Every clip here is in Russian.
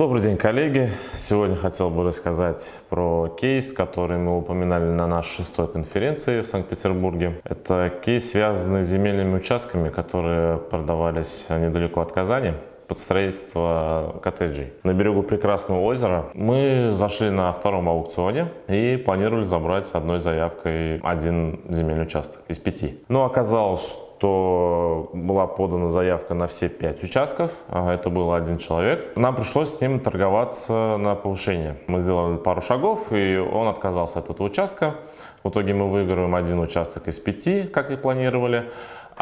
Добрый день, коллеги! Сегодня хотел бы рассказать про кейс, который мы упоминали на нашей шестой конференции в Санкт-Петербурге. Это кейс, связанный с земельными участками, которые продавались недалеко от Казани под строительство коттеджей. На берегу прекрасного озера мы зашли на втором аукционе и планировали забрать одной заявкой один земельный участок из пяти. Но оказалось, что была подана заявка на все пять участков, а это был один человек. Нам пришлось с ним торговаться на повышение. Мы сделали пару шагов, и он отказался от этого участка. В итоге мы выигрываем один участок из пяти, как и планировали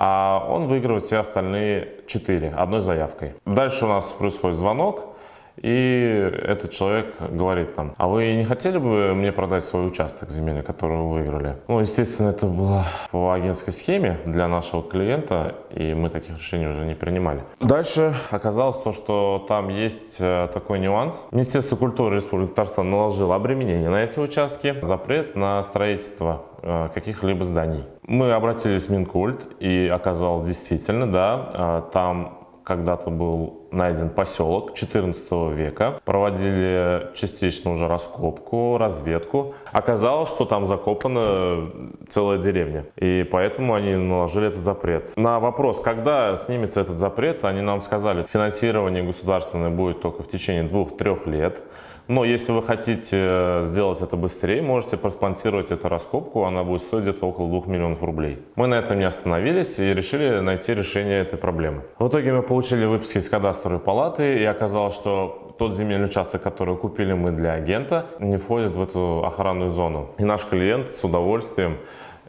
а он выигрывает все остальные 4 одной заявкой. Дальше у нас происходит звонок, и этот человек говорит нам, а вы не хотели бы мне продать свой участок земельный, который вы выиграли? Ну, естественно, это было по агентской схеме для нашего клиента, и мы таких решений уже не принимали. Дальше оказалось то, что там есть э, такой нюанс. Министерство культуры Республики Татарстан наложило обременение на эти участки, запрет на строительство э, каких-либо зданий. Мы обратились в Минкульт, и оказалось действительно, да, э, там когда-то был найден поселок 14 века. Проводили частично уже раскопку, разведку. Оказалось, что там закопана целая деревня. И поэтому они наложили этот запрет. На вопрос, когда снимется этот запрет, они нам сказали, финансирование государственное будет только в течение двух-трех лет. Но если вы хотите э, сделать это быстрее, можете проспонсировать эту раскопку, она будет стоить где-то около 2 миллионов рублей. Мы на этом не остановились и решили найти решение этой проблемы. В итоге мы получили выписки из кадастровой палаты и оказалось, что тот земельный участок, который купили мы для агента, не входит в эту охранную зону. И наш клиент с удовольствием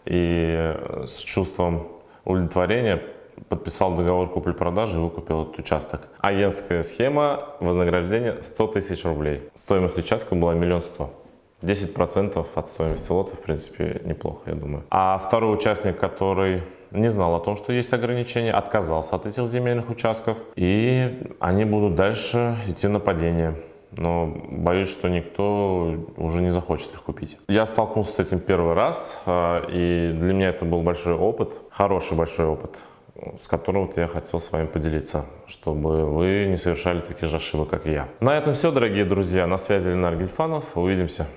и э, с чувством удовлетворения подписал договор купли-продажи и выкупил этот участок. Агентская схема вознаграждения 100 тысяч рублей. Стоимость участка была миллион сто. 10% от стоимости лота, в принципе, неплохо, я думаю. А второй участник, который не знал о том, что есть ограничения, отказался от этих земельных участков, и они будут дальше идти на падение. Но боюсь, что никто уже не захочет их купить. Я столкнулся с этим первый раз, а, и для меня это был большой опыт, хороший большой опыт с которым вот я хотел с вами поделиться, чтобы вы не совершали таких же ошибок, как и я. На этом все, дорогие друзья. На связи Ленар Гельфанов. Увидимся.